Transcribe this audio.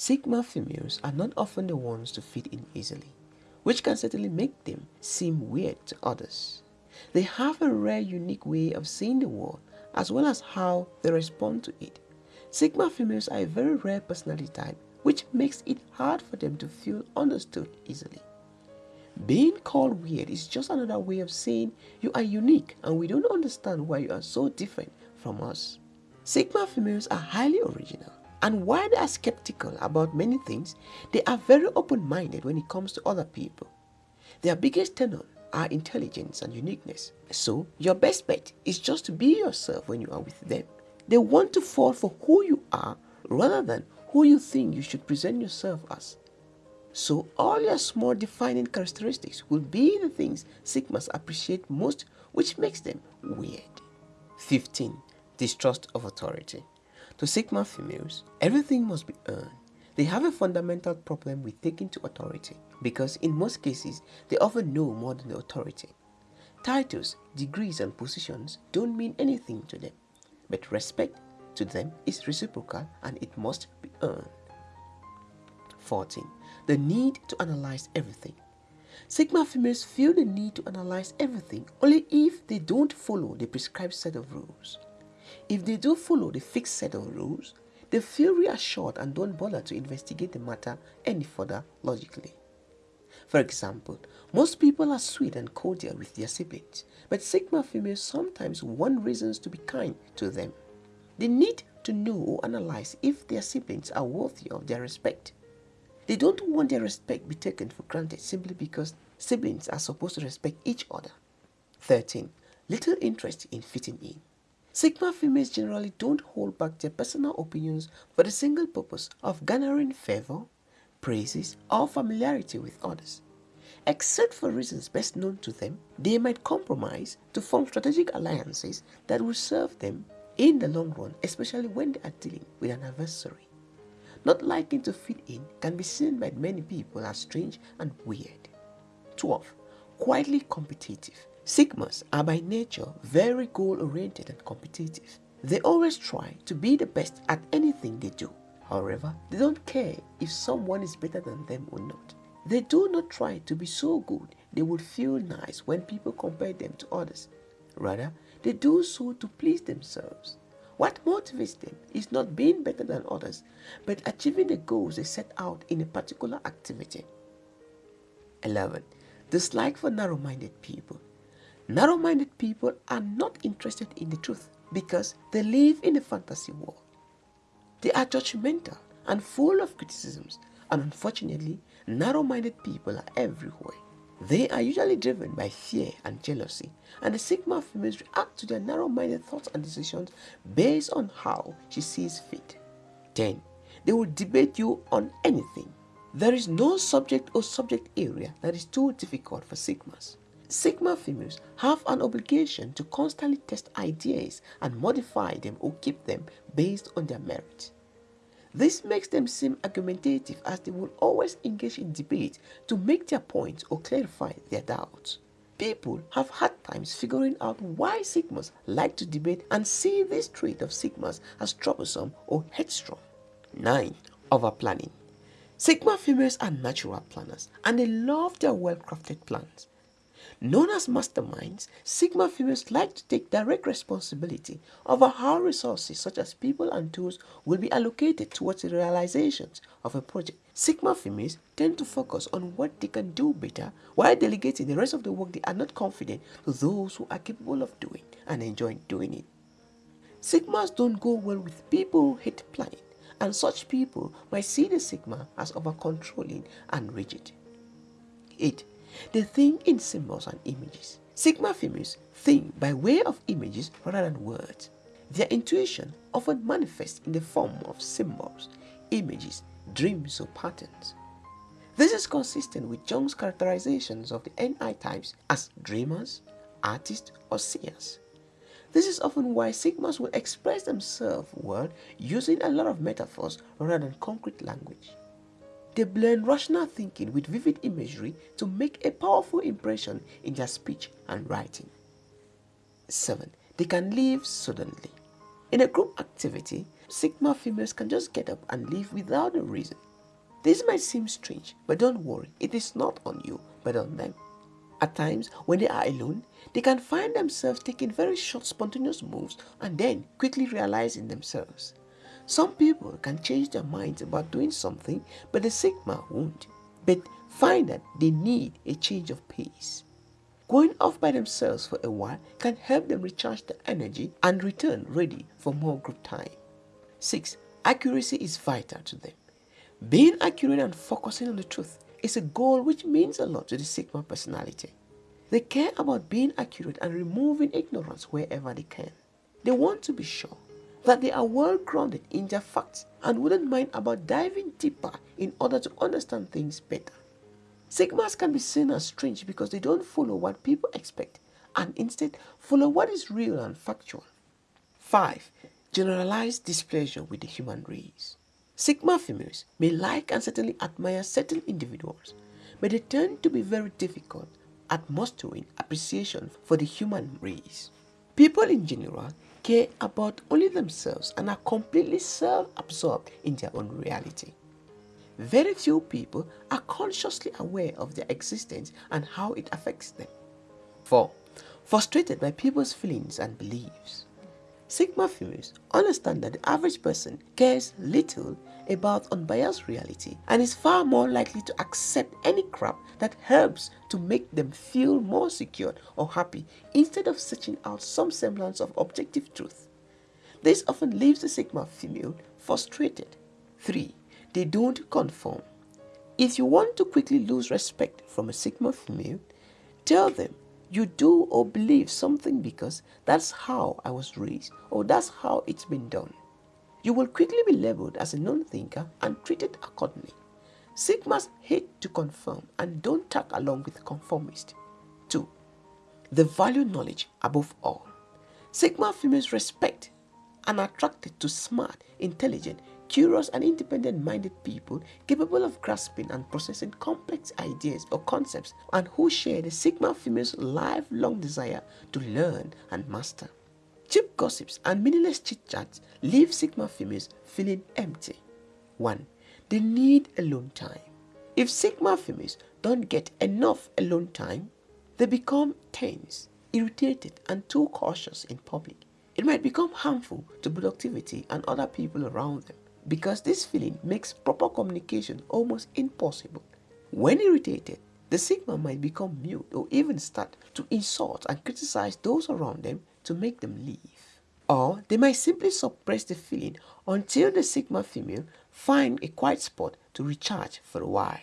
Sigma females are not often the ones to fit in easily, which can certainly make them seem weird to others. They have a rare unique way of seeing the world as well as how they respond to it. Sigma females are a very rare personality type which makes it hard for them to feel understood easily. Being called weird is just another way of saying you are unique and we don't understand why you are so different from us. Sigma females are highly original and while they are skeptical about many things, they are very open-minded when it comes to other people. Their biggest tenet are intelligence and uniqueness. So, your best bet is just to be yourself when you are with them. They want to fall for who you are rather than who you think you should present yourself as. So, all your small defining characteristics will be the things Sigmas appreciate most which makes them weird. 15. Distrust of authority. To Sigma females, everything must be earned. They have a fundamental problem with taking to authority because in most cases, they often know more than the authority. Titles, degrees and positions don't mean anything to them, but respect to them is reciprocal and it must be earned. 14. The need to analyze everything. Sigma females feel the need to analyze everything only if they don't follow the prescribed set of rules. If they do follow the fixed set of rules, they feel reassured and don't bother to investigate the matter any further logically. For example, most people are sweet and cordial with their siblings, but Sigma females sometimes want reasons to be kind to them. They need to know or analyze if their siblings are worthy of their respect. They don't want their respect be taken for granted simply because siblings are supposed to respect each other. 13. Little interest in fitting in. Sigma females generally don't hold back their personal opinions for the single purpose of garnering favor, praises, or familiarity with others. Except for reasons best known to them, they might compromise to form strategic alliances that will serve them in the long run, especially when they are dealing with an adversary. Not liking to fit in can be seen by many people as strange and weird. 12. Quietly competitive. Sigmas are by nature very goal-oriented and competitive. They always try to be the best at anything they do. However, they don't care if someone is better than them or not. They do not try to be so good they would feel nice when people compare them to others. Rather, they do so to please themselves. What motivates them is not being better than others, but achieving the goals they set out in a particular activity. 11. Dislike for narrow-minded people. Narrow-minded people are not interested in the truth because they live in a fantasy world. They are judgmental and full of criticisms and unfortunately, narrow-minded people are everywhere. They are usually driven by fear and jealousy and the Sigma females react to their narrow-minded thoughts and decisions based on how she sees fit. 10. They will debate you on anything. There is no subject or subject area that is too difficult for Sigmas. Sigma females have an obligation to constantly test ideas and modify them or keep them based on their merit. This makes them seem argumentative as they will always engage in debate to make their points or clarify their doubts. People have hard times figuring out why Sigmas like to debate and see this trait of Sigmas as troublesome or headstrong. 9. Overplanning Sigma females are natural planners and they love their well-crafted plans. Known as masterminds, Sigma females like to take direct responsibility over how resources such as people and tools will be allocated towards the realizations of a project. Sigma females tend to focus on what they can do better while delegating the rest of the work they are not confident to those who are capable of doing and enjoy doing it. Sigmas don't go well with people who hate planning and such people might see the Sigma as over-controlling and rigid. 8. They think in symbols and images. Sigma females think by way of images rather than words. Their intuition often manifests in the form of symbols, images, dreams or patterns. This is consistent with Jung's characterizations of the NI types as dreamers, artists or seers. This is often why Sigmas will express themselves well using a lot of metaphors rather than concrete language. They blend rational thinking with vivid imagery to make a powerful impression in their speech and writing. 7. They can leave suddenly. In a group activity, Sigma females can just get up and leave without a reason. This might seem strange, but don't worry, it is not on you, but on them. At times, when they are alone, they can find themselves taking very short spontaneous moves and then quickly realizing themselves. Some people can change their minds about doing something, but the Sigma won't. But find that they need a change of pace. Going off by themselves for a while can help them recharge their energy and return ready for more group time. 6. Accuracy is vital to them. Being accurate and focusing on the truth is a goal which means a lot to the Sigma personality. They care about being accurate and removing ignorance wherever they can. They want to be sure that they are well grounded in their facts and wouldn't mind about diving deeper in order to understand things better. Sigmas can be seen as strange because they don't follow what people expect and instead follow what is real and factual. 5. Generalized displeasure with the human race. Sigma females may like and certainly admire certain individuals, but they tend to be very difficult at mustering appreciation for the human race. People in general care about only themselves and are completely self-absorbed in their own reality. Very few people are consciously aware of their existence and how it affects them. 4. Frustrated by people's feelings and beliefs. Sigma females understand that the average person cares little about unbiased reality and is far more likely to accept any crap that helps to make them feel more secure or happy instead of searching out some semblance of objective truth. This often leaves the Sigma female frustrated. 3. They don't conform. If you want to quickly lose respect from a Sigma female, tell them you do or believe something because that's how I was raised or that's how it's been done. You will quickly be labeled as a non-thinker and treated accordingly. Sigmas hate to confirm and don't tag along with conformists. 2. They value knowledge above all. Sigma females respect and are attracted to smart, intelligent, curious and independent-minded people capable of grasping and processing complex ideas or concepts and who share the Sigma female's lifelong desire to learn and master. Cheap gossips and meaningless chit-chats leave Sigma females feeling empty. 1. They need alone time. If Sigma females don't get enough alone time, they become tense, irritated and too cautious in public. It might become harmful to productivity and other people around them because this feeling makes proper communication almost impossible. When irritated, the Sigma might become mute or even start to insult and criticize those around them to make them leave. Or they might simply suppress the feeling until the Sigma female find a quiet spot to recharge for a while.